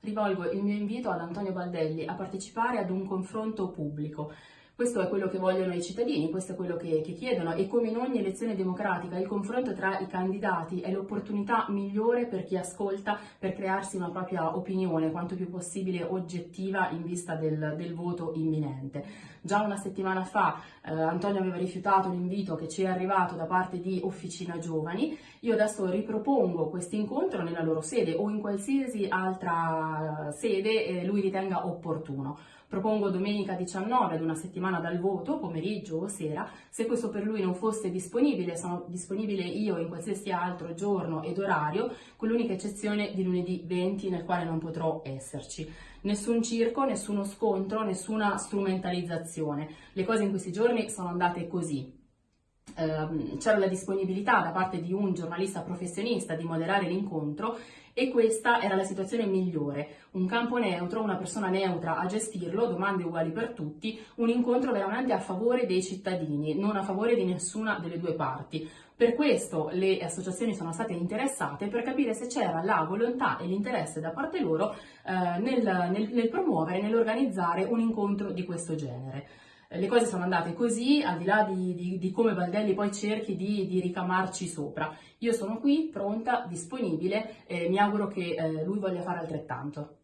Rivolgo il mio invito ad Antonio Baldelli a partecipare ad un confronto pubblico questo è quello che vogliono i cittadini, questo è quello che, che, chiedono e come in ogni elezione democratica il confronto tra i candidati è l'opportunità migliore per chi ascolta per crearsi una propria opinione quanto più possibile oggettiva in vista del, del voto imminente. Già una settimana fa eh, Antonio aveva rifiutato l'invito che ci è arrivato da parte di Officina Giovani, io adesso ripropongo questo incontro nella loro sede o in qualsiasi altra sede eh, lui ritenga opportuno. Propongo domenica 19 ad una settimana dal voto, pomeriggio o sera. Se questo per lui non fosse disponibile, sono disponibile io in qualsiasi altro giorno ed orario, con l'unica eccezione di lunedì 20 nel quale non potrò esserci. Nessun circo, nessuno scontro, nessuna strumentalizzazione. Le cose in questi giorni sono andate così. Ehm, c'era la disponibilità da parte di un giornalista professionista di moderare l'incontro e questa era la situazione migliore. Un campo neutro, una persona neutra a gestirlo, domande uguali per tutti, un incontro veramente a favore dei cittadini, non a favore di nessuna delle due parti. Per questo le associazioni sono state interessate per capire se c'era la volontà e l'interesse da parte loro eh, nel, nel, nel promuovere, nell'organizzare un incontro di questo genere le cose sono andate così, al di là di, di, di come Valdelli poi cerchi di, di, ricamarci sopra. Io sono qui, pronta, disponibile e mi auguro che eh, lui voglia fare altrettanto.